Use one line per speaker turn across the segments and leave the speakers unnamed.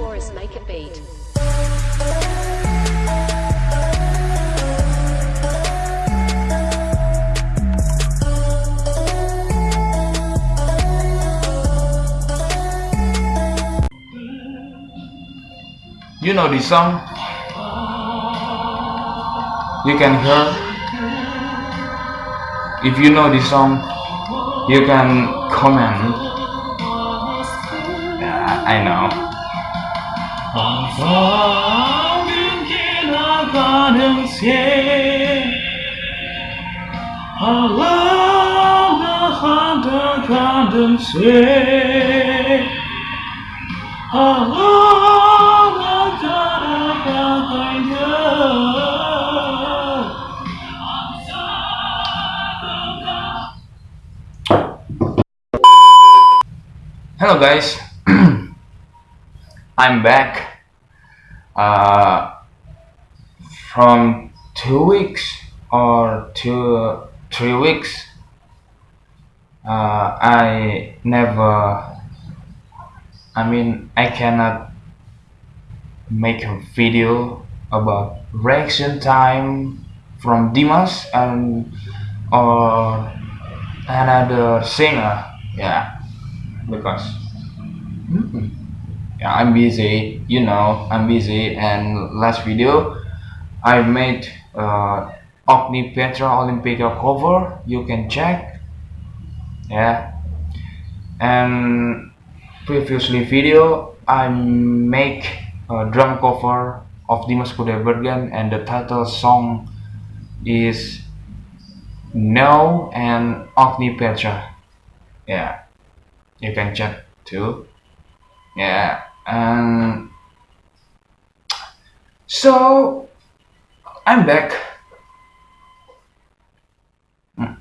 Taurus make a beat.
You know this song? You can hear. If you know this song, you can comment. Yeah, I know.
지나가는 새 하나하나 가는 새 하나하나 따라가가야
Hello guys, I'm back uh, from two weeks or two three weeks. Uh, I never, I mean, I cannot make a video about reaction time from Dimas and or another singer. Yeah because hmm, yeah, I'm busy you know I'm busy. And last video I made uh, Ogni Petra Olympica cover. You can check. Yeah. And previously video I make a drum cover of Dimas Kudaibergen and the title song is No and Ogni Petra yeah. You can check too. Yeah and so i'm back. Hmm,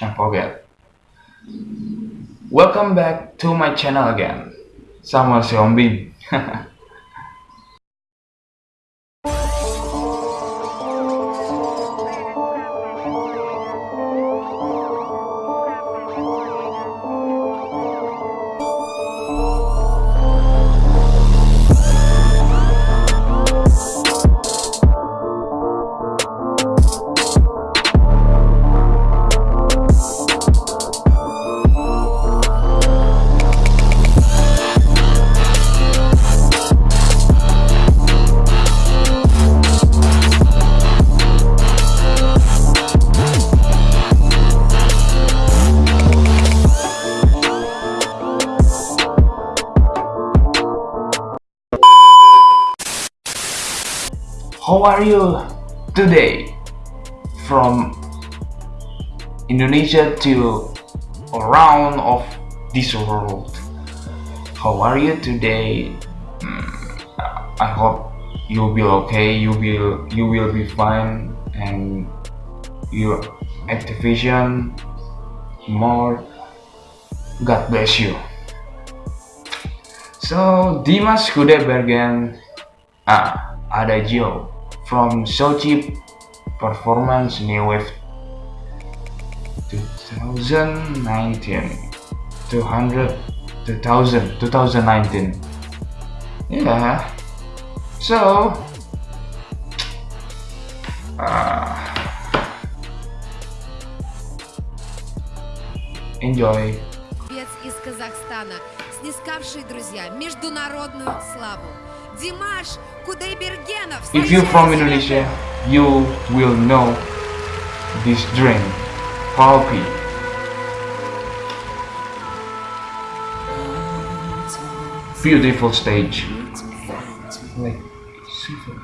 I forget. Welcome back to my channel again. Samuel Seombing How are you today? From Indonesia to around of this world. How are you today? Mm, I hope you'll be okay. You will you will be fine and your activation more. God bless you. So Dimas Kudaibergen ah, Adagio from Sochi Performance New Wave 2019 200 2000 2019 yeah so uh, enjoy
Певец из Казахстана, снискавший, друзья, международную славу.
If you're from Indonesia, you will know this drink, Pulpy. Beautiful stage. Like, super.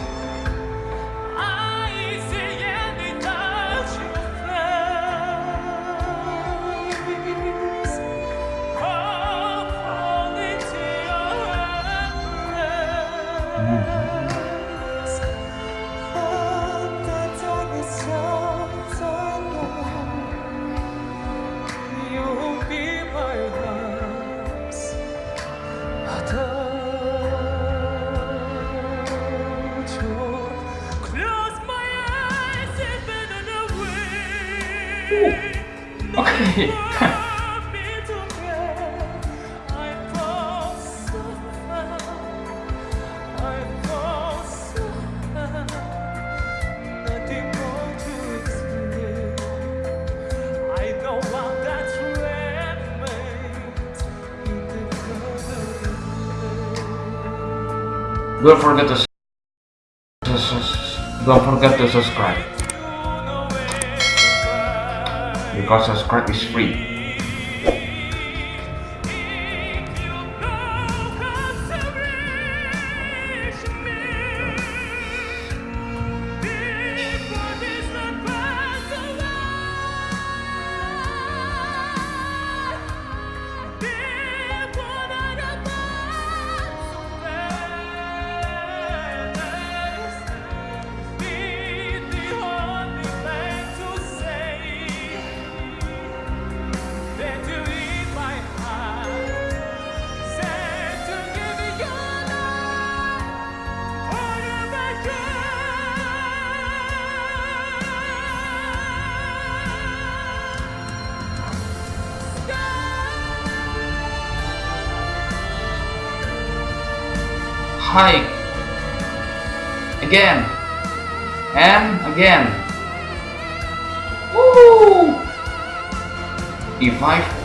don't forget to, don't forget to subscribe because subscribe is free Hi again. And again. Woo! E5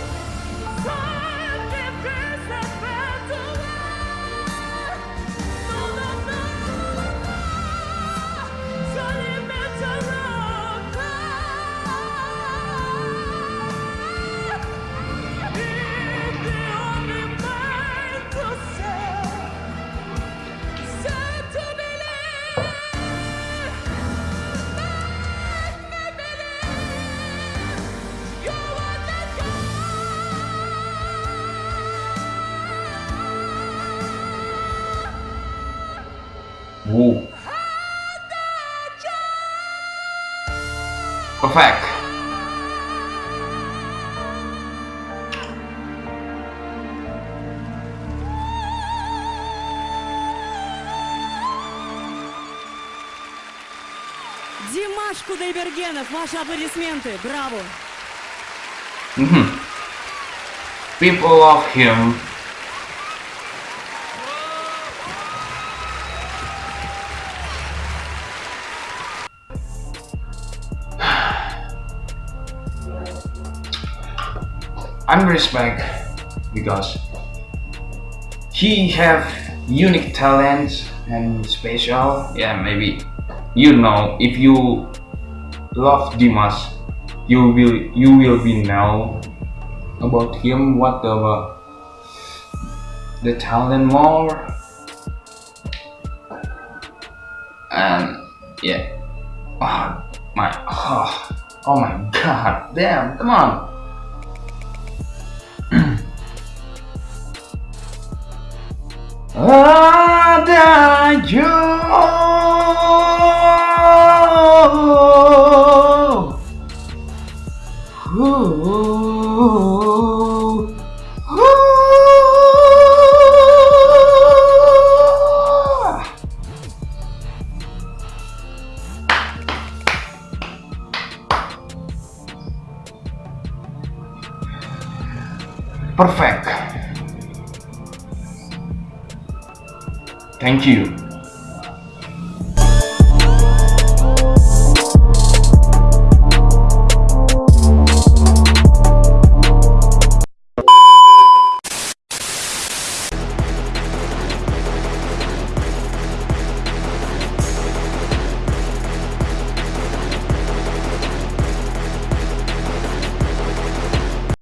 Woo. Perfect.
Димаш Кудайбергенов, ваши аплодисменты, браво!
Mhm. People love him. I'm respect because he have unique talents and special. Yeah, maybe. You know if you love Dimas, you will you will be know about him what the the talent more. And yeah. Oh my oh, oh my god damn come on Adagio. Uh, Thank you.